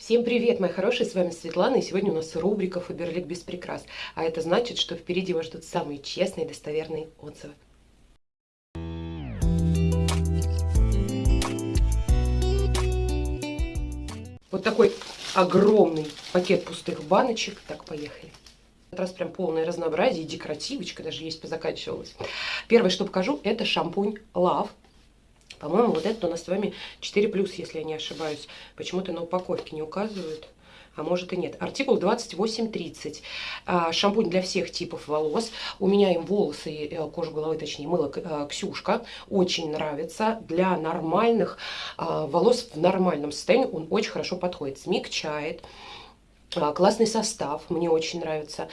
Всем привет, мои хорошие, с вами Светлана, и сегодня у нас рубрика «Фаберлик без прикрас», а это значит, что впереди вас ждут самые честные и достоверные отзывы. Вот такой огромный пакет пустых баночек. Так, поехали. В этот раз прям полное разнообразие, декоративочка даже есть, позаканчивалась. Первое, что покажу, это шампунь Love по-моему, вот это у нас с вами 4+, если я не ошибаюсь. Почему-то на упаковке не указывают а может и нет. Артикул 2830. А, шампунь для всех типов волос. У меня им волосы, э, кожу головы, точнее, мыло э, Ксюшка. Очень нравится. Для нормальных а, волос в нормальном состоянии он очень хорошо подходит. Смягчает. А, классный состав, мне очень нравится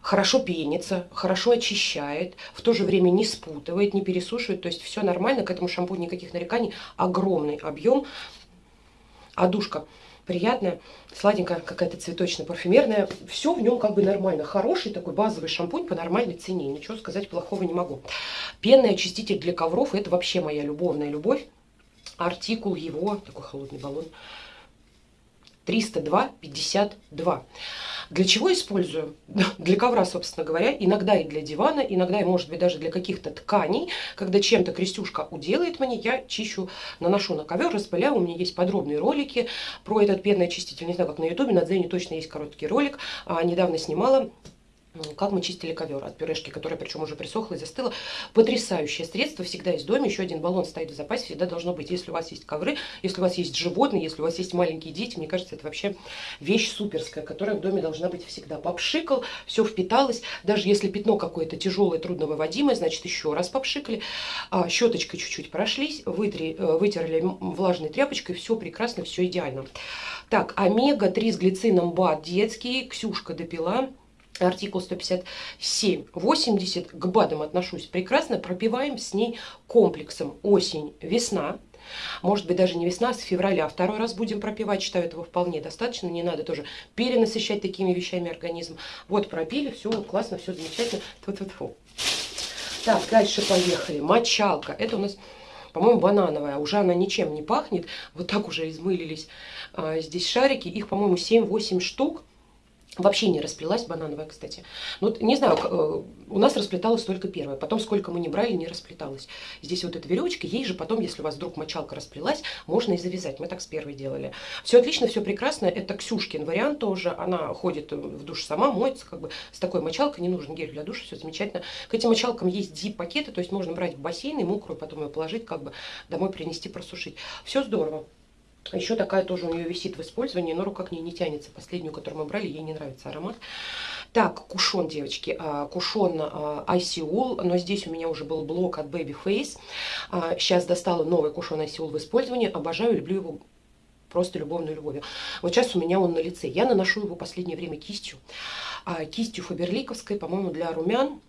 хорошо пенится, хорошо очищает, в то же время не спутывает, не пересушивает, то есть все нормально, к этому шампуню никаких нареканий, огромный объем, а душка приятная, сладенькая, какая-то цветочно-парфюмерная, все в нем как бы нормально, хороший такой базовый шампунь по нормальной цене, ничего сказать плохого не могу. Пенный очиститель для ковров, это вообще моя любовная любовь, артикул его, такой холодный баллон, 302,52. Для чего использую? Для ковра, собственно говоря, иногда и для дивана, иногда и, может быть, даже для каких-то тканей. Когда чем-то крестюшка уделает мне, я чищу, наношу на ковер, распыляю. У меня есть подробные ролики про этот пенный очиститель. Не знаю, как на ютубе, на Дзене точно есть короткий ролик. А, недавно снимала как мы чистили ковер от пюрешки, которая причем уже присохла и застыла. Потрясающее средство, всегда есть в доме, еще один баллон стоит в запасе, всегда должно быть. Если у вас есть ковры, если у вас есть животные, если у вас есть маленькие дети, мне кажется, это вообще вещь суперская, которая в доме должна быть всегда. Попшикал, все впиталось, даже если пятно какое-то тяжелое, трудновыводимое, значит еще раз попшикали, а, щеточкой чуть-чуть прошлись, вытри, э, вытерли влажной тряпочкой, все прекрасно, все идеально. Так, омега-3 с глицином БАД детский, Ксюшка допила артикул 157-80, к БАДам отношусь прекрасно, пропиваем с ней комплексом осень-весна, может быть, даже не весна, а с февраля. Второй раз будем пропивать, считаю этого вполне достаточно. Не надо тоже перенасыщать такими вещами организм. Вот пропили, все классно, все замечательно. Тьфу -тьфу -тьфу. Так, дальше поехали. Мочалка. Это у нас, по-моему, банановая. Уже она ничем не пахнет. Вот так уже измылились а, здесь шарики. Их, по-моему, 7-8 штук. Вообще не расплелась банановая, кстати. Ну, не знаю, э, у нас расплеталась только первая. Потом, сколько мы не брали, не расплеталась. Здесь вот эта веревочка, ей же потом, если у вас вдруг мочалка расплелась, можно и завязать. Мы так с первой делали. Все отлично, все прекрасно. Это Ксюшкин вариант тоже. Она ходит в душ сама, моется как бы с такой мочалкой. Не нужен гель для душа, все замечательно. К этим мочалкам есть дип-пакеты, то есть можно брать в бассейн и мокрую, потом ее положить, как бы домой принести, просушить. Все здорово. Еще такая тоже у нее висит в использовании, но рука к ней не тянется. Последнюю, которую мы брали, ей не нравится аромат. Так, кушон, девочки, а, кушон Айсиул, но здесь у меня уже был блок от Babyface. Сейчас достала новый кушон Айсиул в использовании, обожаю, люблю его просто любовной любовью. Вот сейчас у меня он на лице. Я наношу его последнее время кистью. А, кистью фаберликовской, по-моему, для румян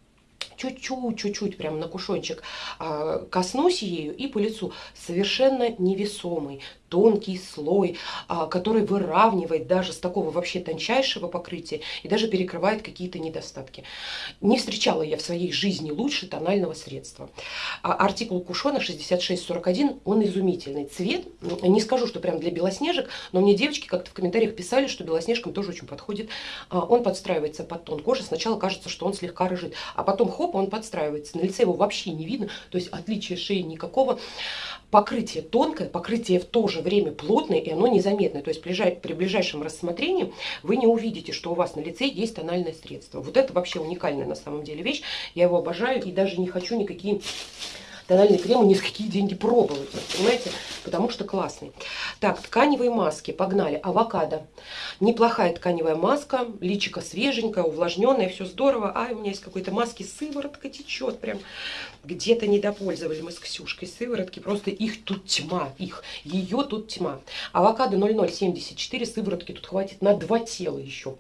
чуть-чуть, чуть-чуть, прям на кушончик а, коснусь ею и по лицу совершенно невесомый, тонкий слой, а, который выравнивает даже с такого вообще тончайшего покрытия и даже перекрывает какие-то недостатки. Не встречала я в своей жизни лучше тонального средства. А, артикул Кушона 6641, он изумительный. Цвет, не скажу, что прям для белоснежек, но мне девочки как-то в комментариях писали, что белоснежкам тоже очень подходит. А, он подстраивается под тон кожи. Сначала кажется, что он слегка рыжит, а потом хоп, он подстраивается. На лице его вообще не видно, то есть отличия шеи никакого. Покрытие тонкое, покрытие в то же время плотное, и оно незаметное. То есть при ближайшем рассмотрении вы не увидите, что у вас на лице есть тональное средство. Вот это вообще уникальная на самом деле вещь. Я его обожаю и даже не хочу никакие тональный крем ни за какие деньги пробовать, понимаете, потому что классный. Так, тканевые маски, погнали. Авокадо. Неплохая тканевая маска, личико свеженькое, увлажненное, все здорово. А, у меня есть какой-то маски, сыворотка течет прям. Где-то недопользовали мы с Ксюшкой сыворотки, просто их тут тьма, их, ее тут тьма. Авокадо 0074, сыворотки тут хватит на два тела еще.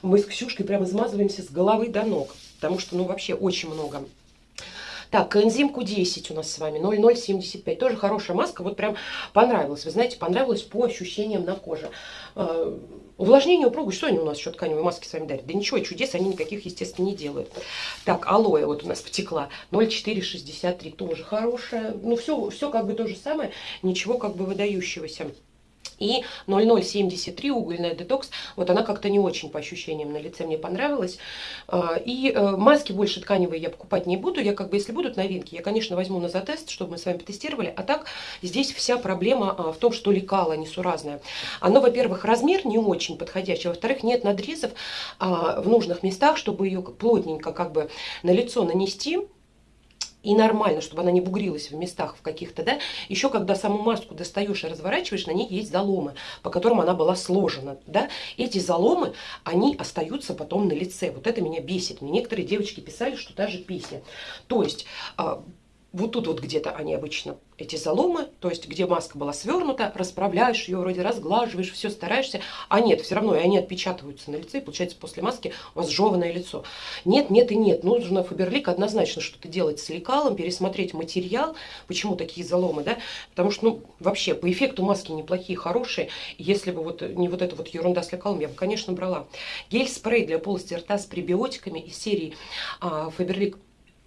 Мы с Ксюшкой прям измазываемся с головы до ног, потому что, ну, вообще очень много так, коэнзим Q10 у нас с вами, 0,075. Тоже хорошая маска, вот прям понравилась. Вы знаете, понравилась по ощущениям на коже. Э, увлажнение, упругость, что они у нас еще тканевые маски с вами дарят? Да ничего, чудес они никаких, естественно, не делают. Так, алоэ вот у нас потекла, 0,463, тоже хорошая. Ну, все, все как бы то же самое, ничего как бы выдающегося. И 0073 угольная детокс, вот она как-то не очень по ощущениям на лице мне понравилась. А, и э, маски больше тканевые я покупать не буду. Я как бы, если будут новинки, я, конечно, возьму на затест, чтобы мы с вами потестировали. А так, здесь вся проблема а, в том, что лекало несуразное. Оно, во-первых, размер не очень подходящий. Во-вторых, нет надрезов а, в нужных местах, чтобы ее плотненько как бы на лицо нанести и нормально, чтобы она не бугрилась в местах в каких-то, да. Еще когда саму маску достаешь и разворачиваешь, на ней есть заломы, по которым она была сложена, да. Эти заломы, они остаются потом на лице. Вот это меня бесит. Мне некоторые девочки писали, что та же песня. То есть а, вот тут вот где-то они обычно, эти заломы, то есть где маска была свернута, расправляешь ее, вроде разглаживаешь, все стараешься, а нет, все равно и они отпечатываются на лице, и получается после маски у вас жеванное лицо. Нет, нет и нет, нужно Фаберлик однозначно что-то делать с лекалом, пересмотреть материал, почему такие заломы, да, потому что, ну, вообще, по эффекту маски неплохие, хорошие, если бы вот не вот эта вот ерунда с лекалом, я бы, конечно, брала. Гель-спрей для полости рта с пребиотиками из серии а, Фаберлик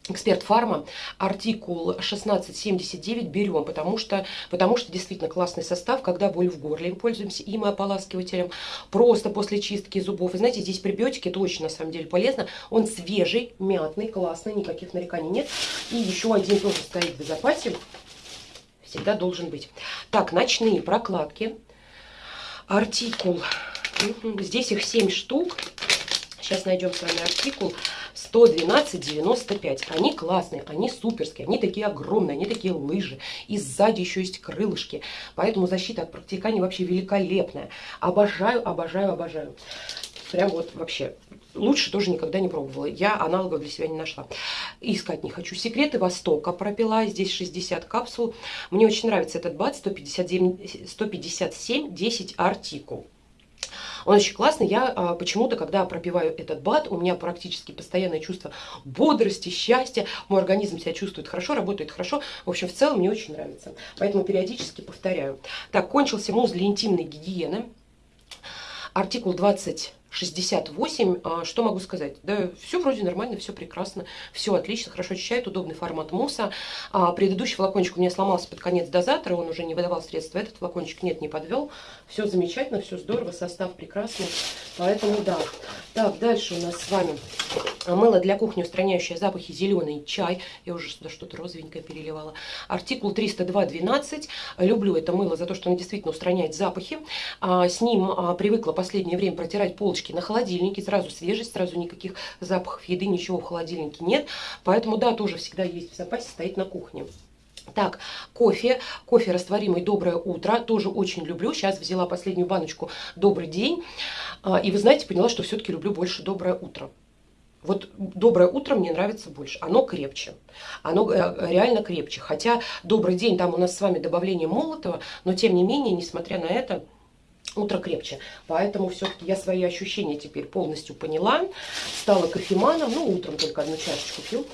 Эксперт Фарма, артикул 1679 берем, потому что, потому что действительно классный состав, когда боль в горле, пользуемся им и ополаскивателем, просто после чистки зубов. И знаете, здесь пребиотики, это очень на самом деле полезно. Он свежий, мятный, классный, никаких нареканий нет. И еще один тоже стоит в запасе, всегда должен быть. Так, ночные прокладки, артикул, здесь их 7 штук, сейчас найдем с вами артикул. 112,95. Они классные, они суперские, они такие огромные, они такие лыжи. И сзади еще есть крылышки. Поэтому защита от протекания вообще великолепная. Обожаю, обожаю, обожаю. Прям вот вообще. Лучше тоже никогда не пробовала. Я аналогов для себя не нашла. Искать не хочу. Секреты Востока пропила. Здесь 60 капсул. Мне очень нравится этот бат. 157, 157 10 артикул. Он очень классный. Я а, почему-то, когда пропиваю этот бат, у меня практически постоянное чувство бодрости, счастья. Мой организм себя чувствует хорошо, работает хорошо. В общем, в целом мне очень нравится. Поэтому периодически повторяю. Так, кончился мусс для интимной гигиены. Артикул 20 68. А, что могу сказать? Да, все вроде нормально, все прекрасно, все отлично, хорошо очищает, удобный формат мусса. А, предыдущий флакончик у меня сломался под конец дозатора, он уже не выдавал средства. Этот флакончик нет, не подвел. Все замечательно, все здорово, состав прекрасный. Поэтому да. Так, дальше у нас с вами мыло для кухни, устраняющее запахи, зеленый чай. Я уже сюда что-то розовенькое переливала. Артикул 302.12. Люблю это мыло за то, что оно действительно устраняет запахи. А, с ним привыкла последнее время протирать полочки на холодильнике, сразу свежесть, сразу никаких запахов еды, ничего в холодильнике нет. Поэтому, да, тоже всегда есть в запасе, стоит на кухне. Так, кофе, кофе растворимый «Доброе утро», тоже очень люблю. Сейчас взяла последнюю баночку «Добрый день». А, и вы знаете, поняла, что все-таки люблю больше «Доброе утро». Вот «Доброе утро» мне нравится больше. Оно крепче. Оно э, реально крепче. Хотя «Добрый день» там у нас с вами добавление молотого, но тем не менее, несмотря на это, утро крепче. Поэтому все-таки я свои ощущения теперь полностью поняла. Стала кофеманом, ну, утром только одну чашечку пью.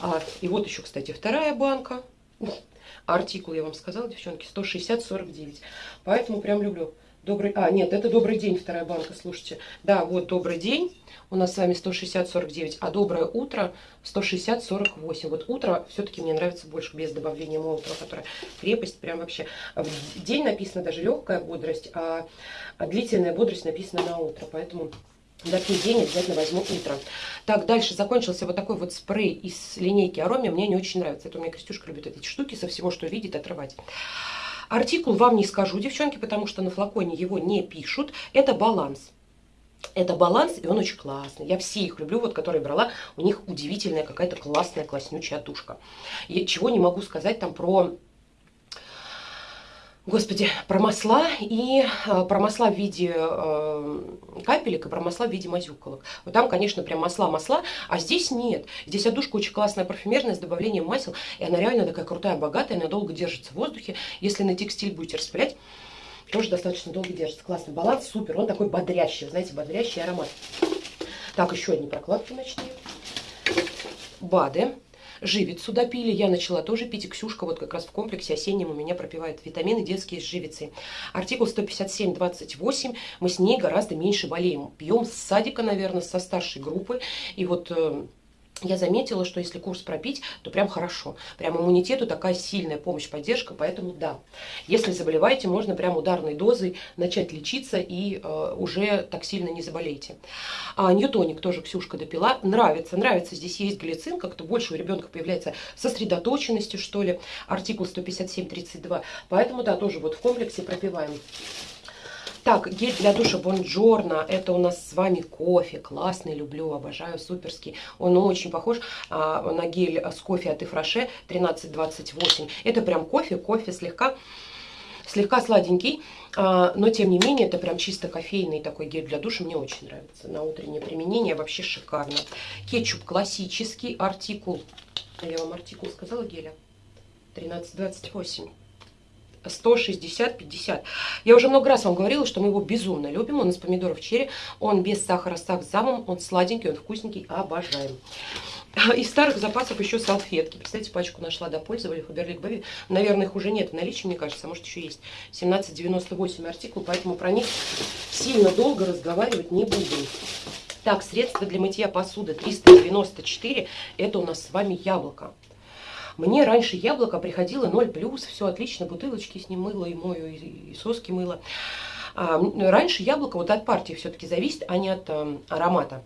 А, и вот еще, кстати, вторая банка. Артикул, я вам сказала, девчонки, 160-49. Поэтому прям люблю. Добрый... А, нет, это добрый день, вторая банка, слушайте. Да, вот добрый день. У нас с вами 160-49, а доброе утро 160-48. Вот утро все-таки мне нравится больше без добавления молотого, которое крепость прям вообще. В день написано даже легкая бодрость, а длительная бодрость написана на утро. Поэтому такой день обязательно возьму утро. Так, дальше закончился вот такой вот спрей из линейки Ароми. Мне не очень нравится. Это у меня Крестюшка любит эти штуки со всего, что видит, отрывать. Артикул вам не скажу, девчонки, потому что на флаконе его не пишут. Это баланс. Это баланс, и он очень классный. Я все их люблю, вот которые брала. У них удивительная какая-то классная, класснючая тушка. Я чего не могу сказать там про Господи, про масла и э, про масла в виде э, капелек и про масла в виде мазюколок. Вот там, конечно, прям масла-масла, а здесь нет. Здесь одушка очень классная парфюмерная с добавлением масел, и она реально такая крутая, богатая, она долго держится в воздухе. Если на текстиль будете распылять, тоже достаточно долго держится. Классный баланс, супер, он такой бодрящий, знаете, бодрящий аромат. Так, еще одни прокладки ночные. БАДы. Живицу допили, я начала тоже пить, и Ксюшка вот как раз в комплексе осеннем у меня пропивает витамины детские с живицей. Артикул 157-28, мы с ней гораздо меньше болеем. Пьем с садика, наверное, со старшей группы, и вот... Я заметила, что если курс пропить, то прям хорошо. Прям иммунитету такая сильная помощь, поддержка, поэтому да. Если заболеваете, можно прям ударной дозой начать лечиться и э, уже так сильно не заболеете. А ньютоник тоже Ксюшка допила. Нравится, нравится. Здесь есть глицин, как-то больше у ребенка появляется сосредоточенности, что ли. Артикул 157.32. Поэтому, да, тоже вот в комплексе пропиваем. Так, гель для душа Бонджорно. Это у нас с вами кофе. Классный, люблю, обожаю, суперский. Он очень похож а, на гель с кофе от Ифраше 1328. Это прям кофе, кофе слегка слегка сладенький, а, но тем не менее это прям чисто кофейный такой гель для душа, мне очень нравится. На утреннее применение вообще шикарно. Кетчуп классический, артикул, я вам артикул сказала геля, 1328. 160-50. Я уже много раз вам говорила, что мы его безумно любим. Он из помидоров черри, он без сахара с сахзамом, он сладенький, он вкусненький, обожаем. Из старых запасов еще салфетки. Представляете, пачку нашла, допользовали, Фаберлик Бэби. Наверное, их уже нет в наличии, мне кажется, может еще есть. 1798 артикул, поэтому про них сильно долго разговаривать не буду. Так, средства для мытья посуды 394. Это у нас с вами яблоко. Мне раньше яблоко приходило 0 плюс, все отлично, бутылочки с ним мыло и мою, и, и соски мыло. А, раньше яблоко вот от партии все-таки зависит, а не от а, аромата.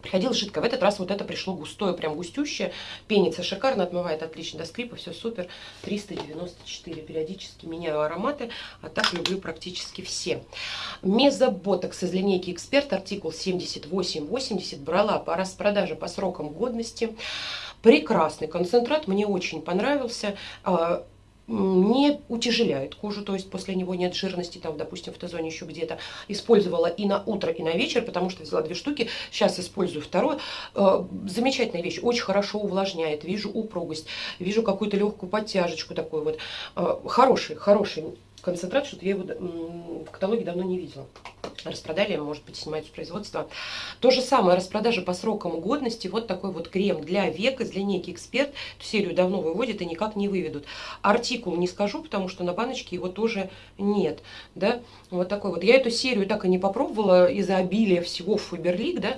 Приходило жидко. В этот раз вот это пришло густое, прям густющее. Пенится шикарно, отмывает отлично до скрипа, все супер. 394. Периодически меняю ароматы, а так люблю практически все. Мезоботокс из линейки Эксперт, артикул 7880. Брала по распродаже по срокам годности. Прекрасный концентрат, мне очень понравился а, не утяжеляет кожу, то есть после него нет жирности, там, допустим, в Т-зоне еще где-то. Использовала и на утро, и на вечер, потому что взяла две штуки, сейчас использую второе. А, замечательная вещь, очень хорошо увлажняет, вижу упругость, вижу какую-то легкую подтяжечку такой вот. А, хороший, хороший концентрат, что-то я его в каталоге давно не видела. Распродали, может быть, снимают с производства. То же самое, распродажа по срокам годности. Вот такой вот крем для век из линейки Эксперт. Серию давно выводят и никак не выведут. Артикул не скажу, потому что на баночке его тоже нет. Да? Вот такой вот. Я эту серию так и не попробовала из-за обилия всего Фаберлик, да.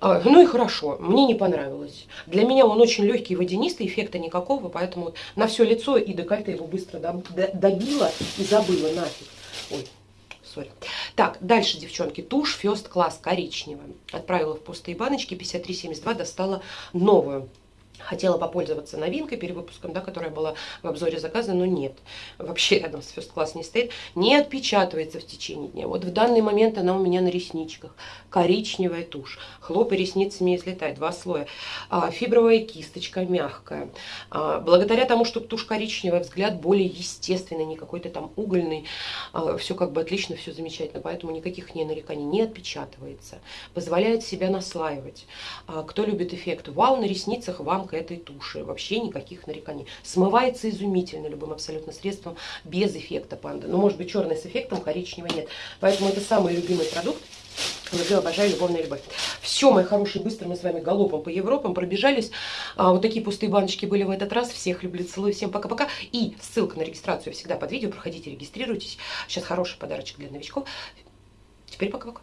А, ну и хорошо, мне не понравилось. Для меня он очень легкий, водянистый, эффекта никакого, поэтому на все лицо и декольте его быстро добила и забыла нафиг. Ой, сори. Так, дальше, девчонки, тушь First Class коричневая. Отправила в пустые баночки, 53,72, достала новую. Хотела попользоваться новинкой, перевыпуском, да, которая была в обзоре заказа, но нет. Вообще рядом с First Class не стоит. Не отпечатывается в течение дня. Вот в данный момент она у меня на ресничках. Коричневая тушь. Хлопы ресницами слетает. Два слоя. А, фибровая кисточка мягкая. А, благодаря тому, что тушь коричневая, взгляд более естественный, не какой-то там угольный. А, все как бы отлично, все замечательно. Поэтому никаких не нареканий не отпечатывается. Позволяет себя наслаивать. А, кто любит эффект вау на ресницах, вам к этой туши. Вообще никаких нареканий. Смывается изумительно любым абсолютно средством, без эффекта панда. Ну, может быть, черный с эффектом, коричневый нет. Поэтому это самый любимый продукт. Люблю, обожаю, любовная любовь. Все, мои хорошие, быстро мы с вами галопом по Европам пробежались. А, вот такие пустые баночки были в этот раз. Всех люблю, целую, всем пока-пока. И ссылка на регистрацию всегда под видео. Проходите, регистрируйтесь. Сейчас хороший подарочек для новичков. Теперь пока-пока.